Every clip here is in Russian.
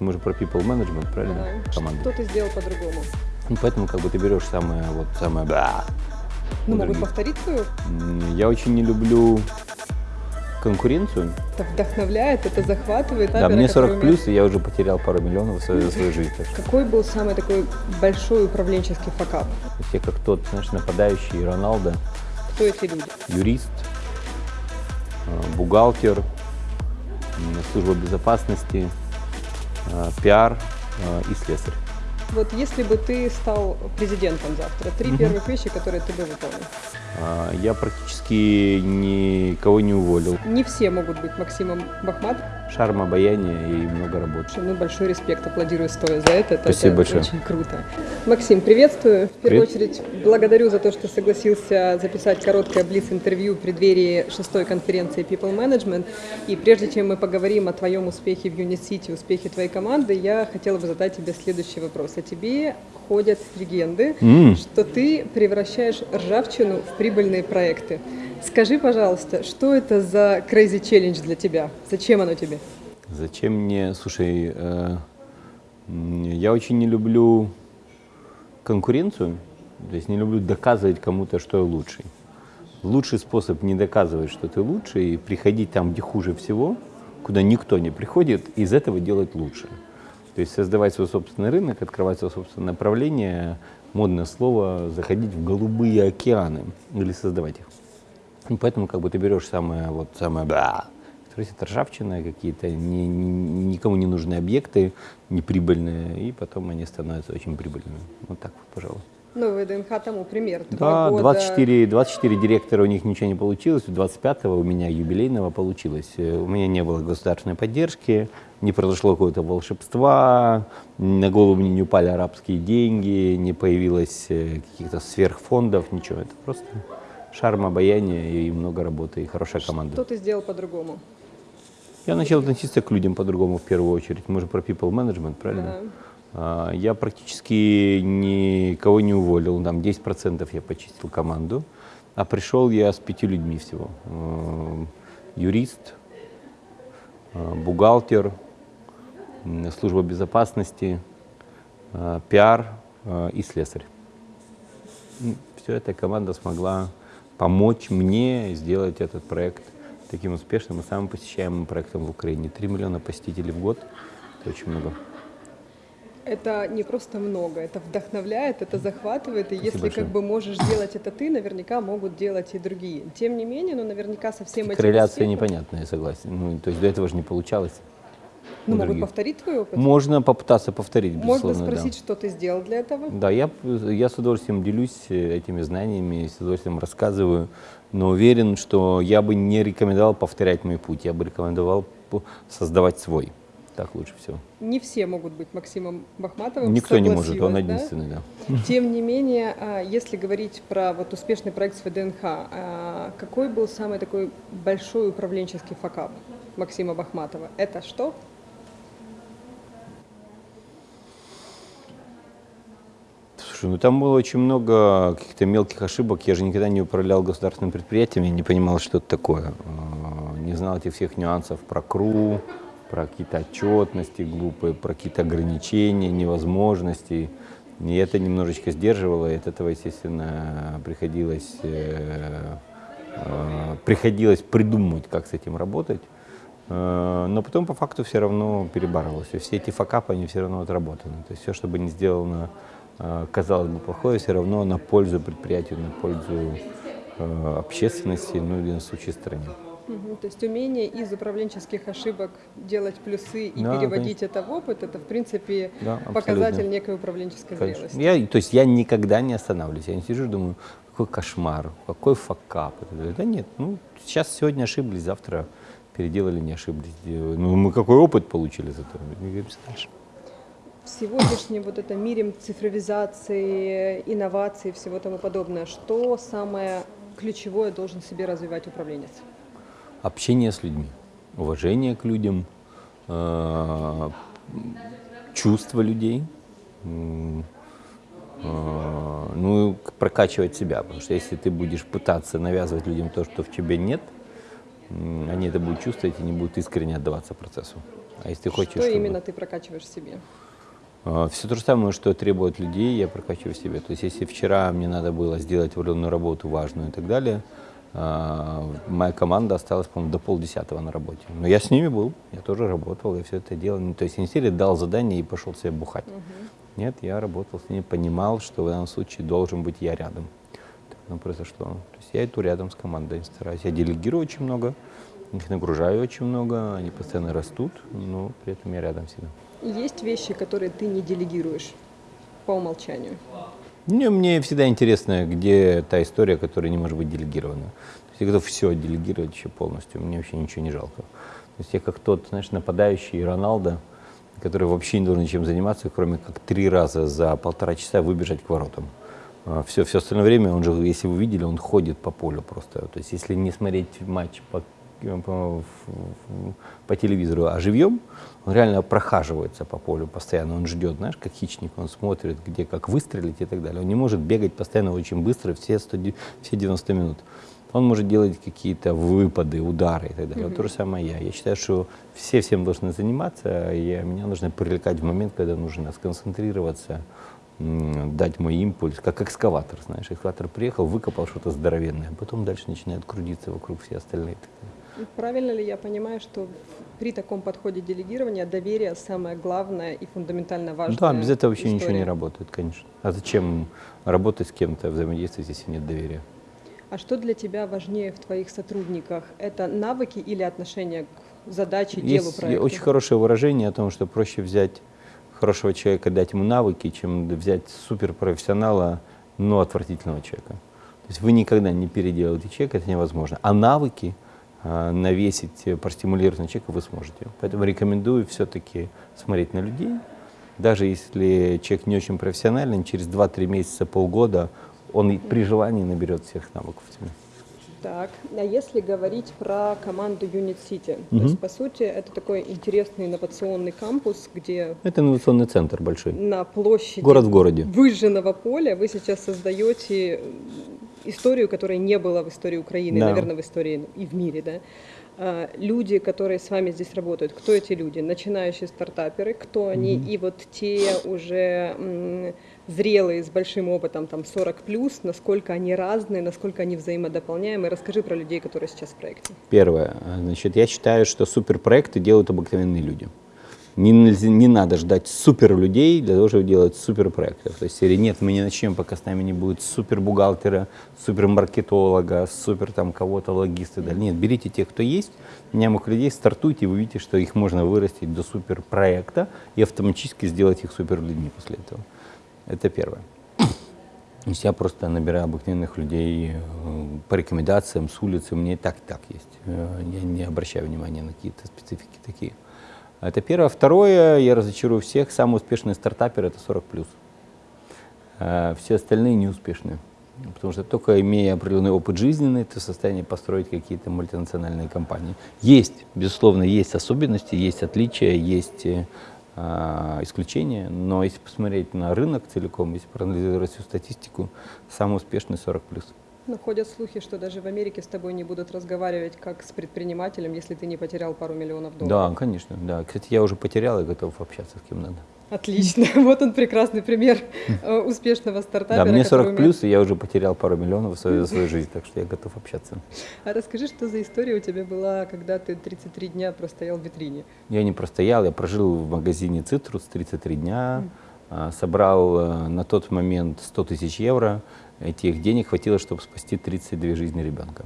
Мы же про people management, правильно? Да. Команды. Что ты сделал по-другому? Ну, поэтому как бы ты берешь самое, вот самое, да. Ну, могут повторить твою? М, Я очень не люблю конкуренцию. Это вдохновляет, это захватывает. Да, мне который 40 умеет- плюс, и я уже потерял пару миллионов в своей, в Какой был самый такой большой управленческий факап? все как тот, знаешь, нападающий Роналдо, Кто эти люди? юрист, э, бухгалтер, служба безопасности, пиар э, и слесарь. Вот если бы ты стал президентом завтра, три Мгм. первых вещи, которые ты бы выполнил. А, Я практически никого не уволил. Не все могут быть Максимом Бахмат. Шарм, обаяние и много работы. Ну, большой респект, аплодирую стоя за это. Это- Спасибо это большое. Очень круто. Максим, приветствую. В первую Привет. очередь, благодарю за то, что согласился записать короткое блиц-интервью в преддверии шестой конференции People Management. И прежде чем мы поговорим о твоем успехе в Unit City, успехе твоей команды, я хотела бы задать тебе следующий вопрос. О тебе ходят легенды, М. что ты превращаешь ржавчину в прибыльные проекты. Скажи, пожалуйста, что это за crazy challenge для тебя? Зачем оно тебе? Зачем мне, слушай, э, я очень не люблю конкуренцию, то есть не люблю доказывать кому-то, что я лучший. Лучший способ не доказывать, что ты лучший, и приходить там, где хуже всего, куда никто не приходит, и из этого делать лучше. То есть создавать свой собственный рынок, открывать свое собственное направление, модное слово, заходить в голубые океаны или создавать их. И поэтому как бы ты берешь самое, вот самое, да, это ржавчина, какие-то не- не- никому не нужные объекты, неприбыльные, и потом они становятся очень прибыльными. Вот так вот, пожалуй. Ну, ВДНХ тому пример. Да, года 24, 24 директора у них ничего не получилось, у 25-го у меня юбилейного получилось. Э, У меня не было государственной поддержки, не произошло какого-то волшебства, на голову мне не упали арабские деньги, не появилось э, каких-то сверхфондов, ничего. Это просто шарм, обаяние и много работы, и хорошая команда. Что ты сделал по-другому? Я начал относиться к людям по-другому в первую очередь. Мы же про people management, правильно? Да. А, Я практически никого не уволил, там 10% я почистил команду, а пришел я с пятью людьми всего. Юрист, э, бухгалтер, служба безопасности, э, пиар и слесарь. Все эта команда смогла помочь мне сделать этот проект таким успешным и самым посещаемым проектом в Украине. 3 миллиона посетителей в год – это очень много. Это не просто много, это вдохновляет, это захватывает, и если большое. как бы можешь делать это ты, наверняка могут делать и другие. Тем не менее, ну, наверняка со всем этим Корреляция успехом- непонятная, я согласен. Ну, то есть до этого же не получалось. Ну, могут повторить твой опыт? Можно попытаться повторить, Можно безусловно, да. спросить, что ты сделал для этого? Да, я, я с удовольствием делюсь э, этими знаниями, с удовольствием рассказываю, но уверен, что я бы не рекомендовал повторять мой путь, я бы рекомендовал создавать свой. Так лучше всего. Не все могут быть Максимом Бахматовым. Никто не может, он да? единственный, да. Тем не менее, а, если говорить про вот успешный проект с ВДНХ, а, какой был самый такой большой управленческий факап Максима Бахматова? Это что? Слушай, ну там было очень много каких-то мелких ошибок. Я же никогда не управлял государственным предприятием, я не понимал, что это такое. Э, Не знал этих всех нюансов про КРУ, про какие-то отчетности глупые, про какие-то ограничения, невозможности. И это немножечко сдерживало, и от этого, естественно, приходилось, э, э, приходилось придумывать, как с этим работать. Э, Но потом по факту все равно перебарывалось. И все эти факапы, они все равно отработаны. То есть все, что бы ни сделано, э, казалось бы, плохое, все равно на пользу предприятию, на пользу э, общественности, ну или на случае стране. Мгм, То есть умение из управленческих ошибок делать плюсы и Да, переводить это в опыт, это в принципе Да, абсолютно. показатель некой управленческой Конечно. зрелости. Я, то есть я никогда не останавливаюсь. Я не сижу и думаю, какой кошмар, какой факап. Да нет, ну сейчас сегодня ошиблись, завтра переделали, не ошиблись. Ну мы какой опыт получили из этого? Двигаемся дальше. В сегодняшнем вот этом мире цифровизации, инноваций и всего тому подобное, что самое ключевое должен себе развивать управленец? Общение с людьми, уважение к людям, э, чувство людей, э, ну и прокачивать себя, потому что если ты будешь пытаться навязывать людям то, что в тебе нет, они это будут чувствовать и не будут искренне отдаваться процессу. А если ты хочешь... Что чтобы- именно ты прокачиваешь в себе? Все то же самое, что требует людей, я прокачиваю в себе. То есть если вчера мне надо было сделать определенную работу важную и так далее, моя команда осталась, по-моему, до полдесятого на работе. Но я с ними был, я тоже работал, я все это делал. Ну, То есть не серии дал задание и пошел себе бухать. Нет, я работал с ними, понимал, что в данном случае должен быть я рядом. Так оно произошло. То есть я иду рядом с командой, стараюсь. Я делегирую очень много, их нагружаю очень много, они постоянно растут, но при этом я рядом всегда. Есть вещи, которые ты не делегируешь по умолчанию. Мне, мне всегда интересно, где та история, которая не может быть делегирована. То есть я готов все делегировать вообще полностью, мне вообще ничего не жалко. То есть я как тот, знаешь, нападающий Роналдо, который вообще не должен ничем заниматься, кроме как три раза за полтора часа выбежать к воротам. Все, все остальное время, он же, если вы видели, он ходит по полю просто. То есть если не смотреть матч по, по, по телевизору, а живьем, он реально прохаживается по полю постоянно, он ждет, знаешь, как хищник, он смотрит, где как выстрелить и так далее. Он не может бегать постоянно очень быстро все, 100, все 90 минут. Он может делать какие-то выпады, удары и так далее. Вот то же самое я. Я считаю, что все всем должны заниматься, и меня нужно привлекать в момент, когда нужно сконцентрироваться, дать мой импульс, как экскаватор, знаешь. Экскаватор приехал, выкопал что-то здоровенное, а потом дальше начинают крутиться вокруг все остальные. Правильно ли я понимаю, что при таком подходе делегирования доверие самое главное и фундаментально важное? Да, без этого вообще ничего не история? работает, конечно. А зачем работать с кем-то, взаимодействовать, если нет доверия? А что для тебя важнее в твоих сотрудниках? Это навыки или отношение к задаче, делу Есть проекта? очень хорошее выражение о том, что проще взять хорошего человека, дать ему навыки, чем взять суперпрофессионала, но отвратительного человека. То есть вы никогда не переделаете человека, это невозможно. А навыки навесить, э, простимулировать на человека вы сможете. Поэтому рекомендую все-таки смотреть на людей. Даже если человек не очень профессиональный, через 2-3 месяца, полгода он при желании наберет всех навыков. Так, а если говорить про команду Unit City, то Мгм. есть, по сути, это такой интересный инновационный кампус, где Это инновационный центр большой. на площади Город в городе. выжженного поля вы сейчас создаете историю, которой не было в истории Украины, Да. наверное, в истории и в мире, да? А, Люди, которые с вами здесь работают, кто эти люди? Начинающие стартаперы, кто они? И вот те уже зрелые, с большим опытом, там 40 плюс, насколько они разные, насколько они взаимодополняемы. Расскажи про людей, которые сейчас в проекте. Первое. Значит, я считаю, что суперпроекты делают обыкновенные люди. Не, нельзя- не надо ждать супер людей для того, чтобы делать суперпроекты. То есть, серии нет, мы не начнем, пока с нами не будет супер бухгалтера, супер маркетолога, супер там кого-то логиста. Да. Нет, берите тех, кто есть, нямых людей, стартуйте, вы видите, что их можно вырастить до суперпроекта и автоматически сделать их супер людьми после этого. Это первое. То есть я просто набираю обыкновенных людей э, по рекомендациям с улицы, у меня и так, и так есть. Э, Я не обращаю внимания на какие-то специфики такие. Это первое. Второе, я разочарую всех, самый успешный стартапер – это 40+. плюс. Э, Все остальные неуспешные. Потому что только имея определенный опыт жизненный, ты в состоянии построить какие-то мультинациональные компании. Есть, безусловно, есть особенности, есть отличия, есть э, а, исключения, но если посмотреть на рынок целиком, если проанализировать всю статистику, самый успешный 40+. Но ходят слухи, что даже в Америке с тобой не будут разговаривать как с предпринимателем, если ты не потерял пару миллионов долларов. Да, конечно, да. Кстати, я уже потерял и готов общаться с кем надо. Отлично. Вот он прекрасный пример э, успешного Да, стартапера. мне который 40 умеет- плюс, и я уже потерял пару миллионов в свою, за свою жизнь, так что я готов общаться. А расскажи, что за история у тебя была, когда ты 33 дня простоял в витрине? Я не простоял, я прожил в магазине «Цитрус» 33 дня, а, собрал э, на тот момент 100 тысяч евро. Этих денег хватило, чтобы спасти 32 жизни ребенка.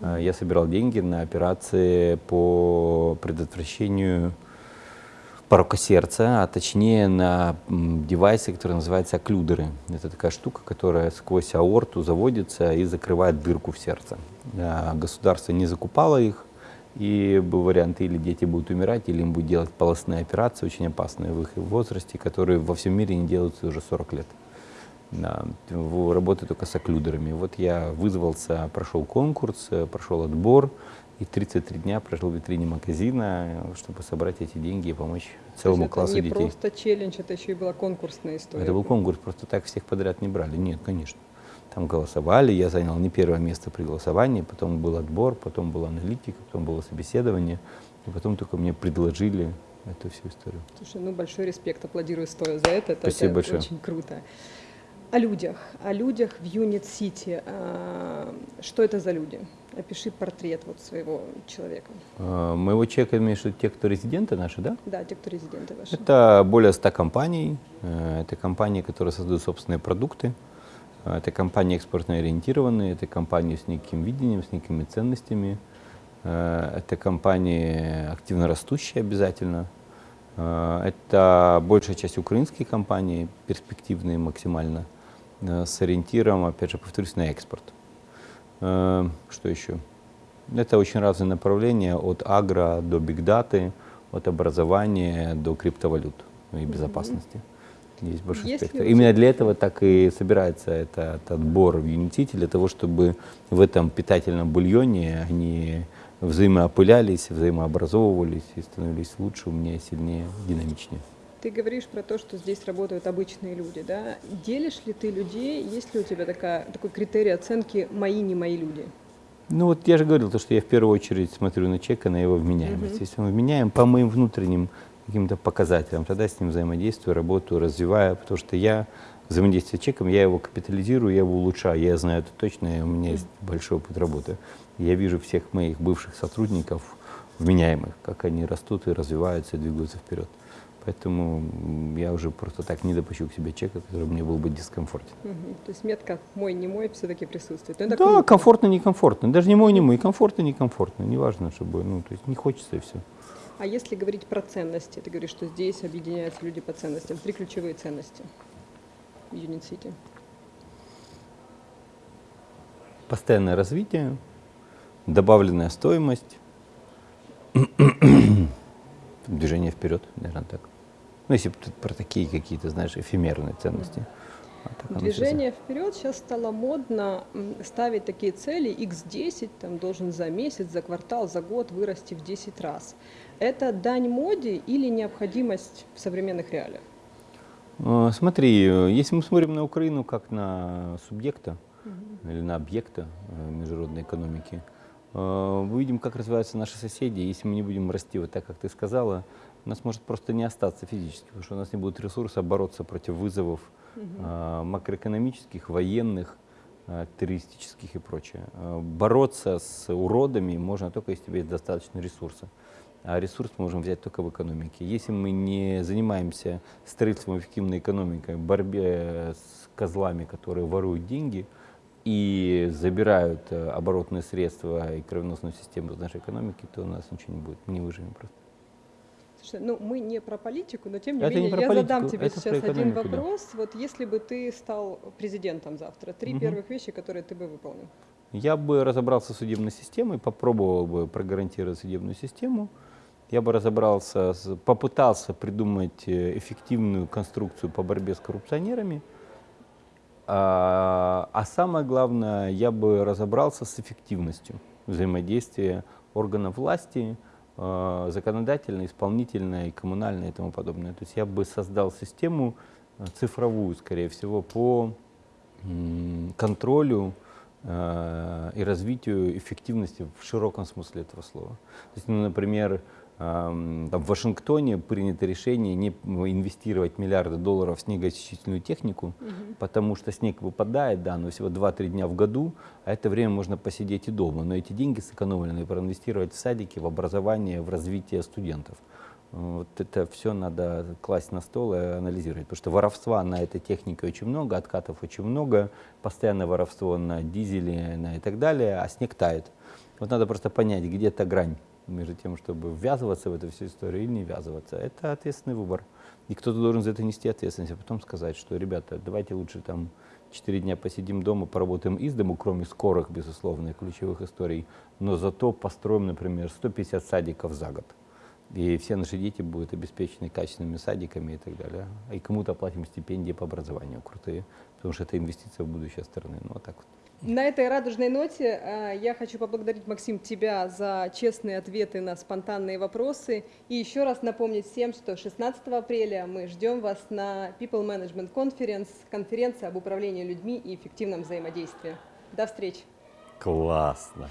А, Я собирал деньги на операции по предотвращению порока сердца, а точнее на м, девайсы, которые называются окклюдеры. Это такая штука, которая сквозь аорту заводится и закрывает дырку в сердце. А, Государство не закупало их, и был вариант, или дети будут умирать, или им будут делать полостные операции, очень опасные в их возрасте, которые во всем мире не делаются уже 40 лет. Работаю только с окклюдерами. Вот я вызвался, прошел конкурс, э, прошел отбор, и 33 дня прожил в витрине магазина, чтобы собрать эти деньги и помочь целому есть классу это не детей. просто челлендж, это еще и была конкурсная история. Это был конкурс, просто так всех подряд не брали. Нет, конечно. Там голосовали, я занял не первое место при голосовании, потом был отбор, потом была аналитика, потом было собеседование, и потом только мне предложили эту всю историю. Слушай, ну большой респект, аплодирую стоя за это. это Спасибо это большое. Очень круто. О людях, о людях в Юнит Сити. А, Что это за люди? Опиши портрет вот своего человека. Э, Моего человека имеешь в виду те, кто резиденты наши, да? Да, те, кто резиденты ваши. Это более 100 компаний. Э, Это компании, которые создают собственные продукты. Э, Это компании экспортно ориентированные, это компании с неким видением, с некими ценностями. Э, Это компании активно растущие обязательно. Это большая часть украинские компании, перспективные максимально, с ориентиром, опять же, повторюсь, на экспорт. Э, Что еще? Это очень разные направления, от агро до бигдаты, от образования до криптовалют и безопасности. Есть большой Есть ли спектр. Именно для этого так и собирается этот отбор в Unity, для того, чтобы в этом питательном бульоне они взаимоопылялись, взаимообразовывались и становились лучше, умнее, сильнее, динамичнее. Ты говоришь про то, что здесь работают обычные люди, да? Делишь ли ты людей? Есть ли у тебя такая, такой критерий оценки «мои, не мои люди»? Ну вот я же говорил, то, что я в первую очередь смотрю на человека, на его вменяемость. Если он вменяем по моим внутренним каким-то показателям, тогда с ним взаимодействую, работаю, развиваю, потому что я взаимодействие с человеком, я его капитализирую, я его улучшаю, я знаю это точно, у меня есть большой опыт работы. Я вижу всех моих бывших сотрудников вменяемых, как они растут и развиваются, и двигаются вперед. Поэтому я уже просто так не допущу к себе человека, который мне был бы дискомфортен. Мгм. То есть метка «мой, не мой» все-таки присутствует. Ну, это да, круто. комфортно, некомфортно. Даже не мой, не мой, комфортно, некомфортно. Неважно, чтобы, ну, то есть не хочется и все. А если говорить про ценности, ты говоришь, что здесь объединяются люди по ценностям. Три ключевые ценности в Юнит Сити. Постоянное развитие, добавленная стоимость, движение вперед, наверное, так. Ну, если про такие какие-то, знаешь, эфемерные ценности. А Движение вперед сейчас стало модно ставить такие цели x10, там должен за месяц, за квартал, за год вырасти в 10 раз. Это дань моде или необходимость в современных реалиях? Э, Смотри, если мы смотрим на Украину как на субъекта или на объекта э, международной экономики, э, мы видим, как развиваются наши соседи. Если мы не будем расти вот так, как ты сказала, у нас может просто не остаться физически, потому что у нас не будет ресурса бороться против вызовов э, макроэкономических, военных, э, террористических и прочее. Э, Бороться с уродами можно только если у тебя есть достаточно ресурса. А ресурс мы можем взять только в экономике. Если мы не занимаемся строительством эффективной экономики, борьбе с козлами, которые воруют деньги и забирают э, оборотные средства и кровеносную систему из нашей экономики, то у нас ничего не будет. Мы не выживем просто. Слушай, ну мы не про политику, но тем не Это не менее про я политику, задам тебе это сейчас один да. вопрос. Вот если бы ты стал президентом завтра, три Мгм. первых вещи, которые ты бы выполнил. Я бы разобрался с судебной системой, попробовал бы прогарантировать судебную систему. Я бы разобрался, попытался придумать э, эффективную конструкцию по борьбе с коррупционерами. А, а самое главное, я бы разобрался с эффективностью взаимодействия органов власти, э, законодательной, исполнительной, коммунальной и тому подобное. То есть я бы создал систему э, цифровую, скорее всего, по контролю э, и развитию эффективности в широком смысле этого слова. То есть, ну, например, там в Вашингтоне принято решение не инвестировать миллиарды долларов в снегоочистительную технику, потому что снег выпадает, да, но всего 2-3 дня в году, а это время можно посидеть и дома. Но эти деньги сэкономлены проинвестировать в садики, в образование, в развитие студентов. Вот это все надо класть на стол и анализировать, потому что воровства на этой технике очень много, откатов очень много, постоянное воровство на дизеле на и так далее, а снег тает. Вот надо просто понять, где эта грань между тем, чтобы ввязываться в эту всю историю или не ввязываться. Это ответственный выбор. И кто-то должен за это нести ответственность, а потом сказать, что, ребята, давайте лучше там 4 дня посидим дома, поработаем из дому, кроме скорых, безусловно, ключевых историй, но зато построим, например, 150 садиков за год. И все наши дети будут обеспечены качественными садиками и так далее. И кому-то оплатим стипендии по образованию крутые, потому что это инвестиция в будущее страны. Ну, вот так вот. На этой радужной ноте э, я хочу поблагодарить, Максим, тебя за честные ответы на спонтанные вопросы. И еще раз напомнить всем, что 16 апреля мы ждем вас на People Management Conference, конференция об управлении людьми и эффективном взаимодействии. До встречи! Классно!